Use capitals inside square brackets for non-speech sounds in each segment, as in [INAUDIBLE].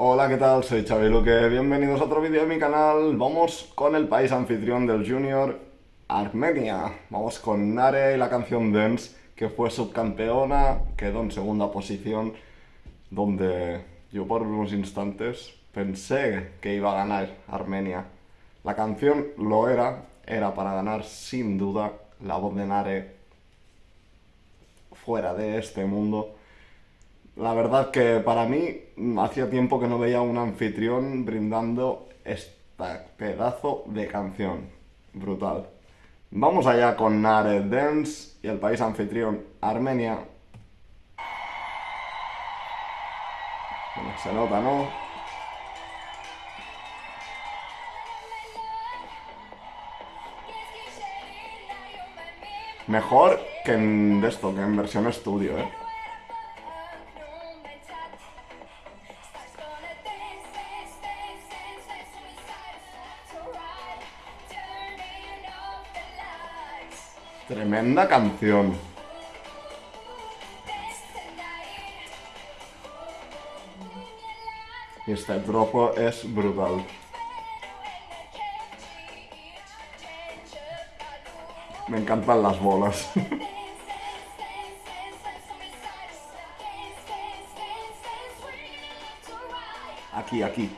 Hola, ¿qué tal? Soy Xavi Luque, bienvenidos a otro vídeo de mi canal. Vamos con el país anfitrión del Junior, Armenia. Vamos con Nare y la canción Dance, que fue subcampeona, quedó en segunda posición, donde yo por unos instantes pensé que iba a ganar Armenia. La canción lo era, era para ganar sin duda, la voz de Nare fuera de este mundo. La verdad que para mí hacía tiempo que no veía un anfitrión brindando este pedazo de canción. Brutal. Vamos allá con Nare Dance y el país anfitrión Armenia. se nota, ¿no? Mejor que en esto, que en versión estudio, ¿eh? Tremenda canción. Este trozo es brutal. Me encantan las bolas. [LAUGHS] aquí, aquí.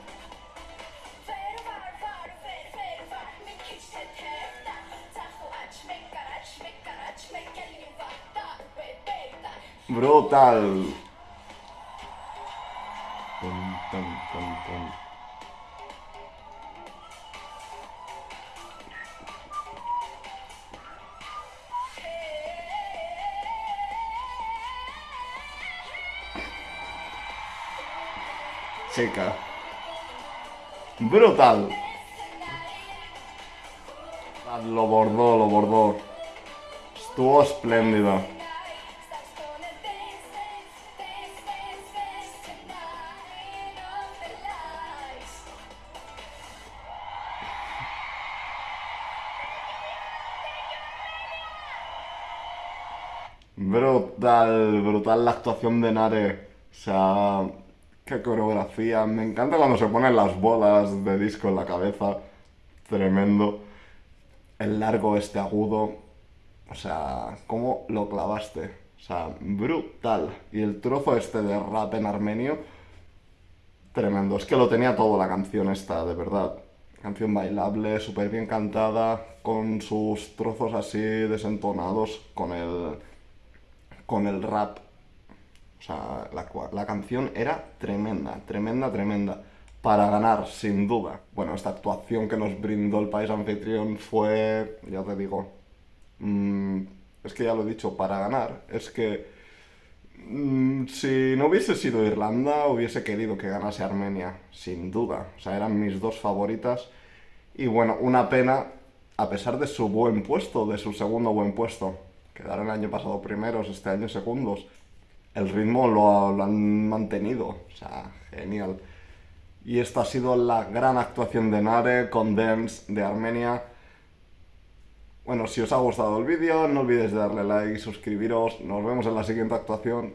Brutal. Chica. Brutal. Lo bordó, lo bordó. Estuvo espléndida. Brutal, brutal la actuación de Nare. O sea, qué coreografía. Me encanta cuando se ponen las bolas de disco en la cabeza. Tremendo. El largo este agudo. O sea, ¿cómo lo clavaste? O sea, brutal. Y el trozo este de rap en armenio. Tremendo. Es que lo tenía todo la canción esta, de verdad. Canción bailable, súper bien cantada, con sus trozos así desentonados, con el con el rap. O sea, la, canción era tremenda, tremenda, tremenda. Para ganar, sin duda. Bueno, esta actuación que nos brindó el país anfitrión fue, ya te digo, mm, es que ya lo he dicho, para ganar. Es que mm, si no hubiese sido Irlanda, hubiese querido que ganase Armenia, sin duda. O sea, eran mis dos favoritas. Y bueno, una pena, a pesar de su buen puesto, de su segundo buen puesto, Quedaron el año pasado primeros, este año segundos. El ritmo lo, han mantenido, o sea, genial. Y esta ha sido la gran actuación de Nare con Dance de Armenia. Bueno, si os ha gustado el vídeo, no olvidéis darle like y suscribiros. Nos vemos en la siguiente actuación.